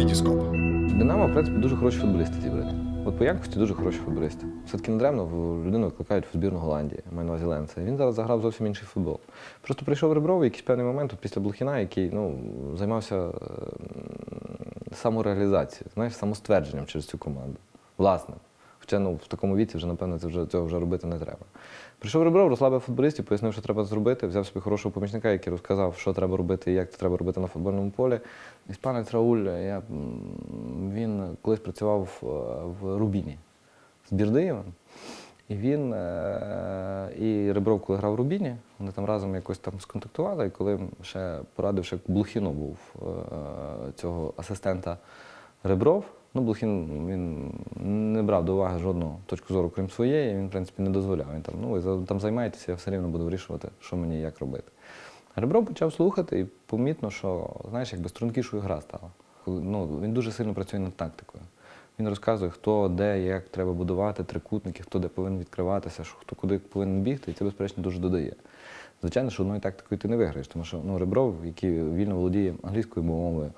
Вітіскоп. Динамо, в принципі, дуже хороші футболісти зібрати. От по якості дуже хороші футболісти. Все-таки недаремно людину викликають в збірну Голландії, маю на увазі Ленце. Він зараз заграв зовсім інший футбол. Просто прийшов Ребров в якийсь певний момент після Блохіна, який ну, займався самореалізацією, знаєш, самоствердженням через цю команду. Власне. Хоча ну, в такому віці вже, напевно, це вже, цього вже робити не треба. Прийшов Ребров, розслабив футболістів, пояснив, що треба зробити, взяв собі хорошого помічника, який розказав, що треба робити і як це треба робити на футбольному полі. Іспанець Рауль, я, він колись працював в- в Рубіні з Бірдиєвим. І він е, і Ребров, коли грав в Рубіні, вони там разом якось там сконтактували, і коли ще порадив, ще Блухіну був е, цього асистента Ребров. Ну, Блухін він брав до уваги жодну точку зору, крім своєї, він, в принципі, не дозволяв. Він там, ну, ви там займаєтеся, я все рівно буду вирішувати, що мені і як робити. А Ребров почав слухати і помітно, що, знаєш, якби стрункішою гра стала. Ну, він дуже сильно працює над тактикою. Він розказує, хто де, як треба будувати трикутники, хто де повинен відкриватися, що хто куди повинен бігти, і це, безперечно, дуже додає. Звичайно, що одною тактикою ти не виграєш, тому що ну, Ребров, який вільно володіє англійською мовою,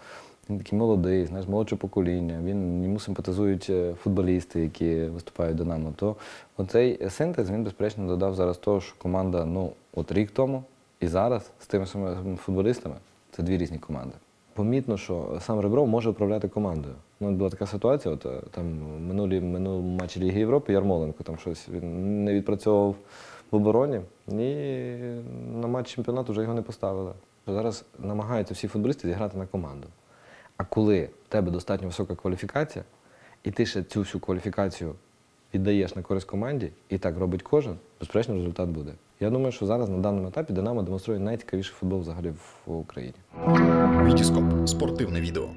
він такий молодий, знаєш, молодше покоління, він йому симпатизують е, футболісти, які виступають Динамо. То оцей синтез він, безперечно, додав зараз того, що команда, ну, от рік тому і зараз з тими самими футболістами це дві різні команди. Помітно, що сам Ребров може управляти командою. Ну, була така ситуація, от е, там минулі минулому матчі Ліги Європи Ярмоленко там щось він не відпрацьовував в обороні, і на матч чемпіонату вже його не поставили. Зараз намагаються всі футболісти зіграти на команду. А коли в тебе достатньо висока кваліфікація, і ти ще цю всю кваліфікацію віддаєш на користь команді, і так робить кожен, безперечно, результат буде. Я думаю, що зараз на даному етапі Динамо демонструє найцікавіший футбол взагалі в Україні. Вітіскоп. Спортивне відео.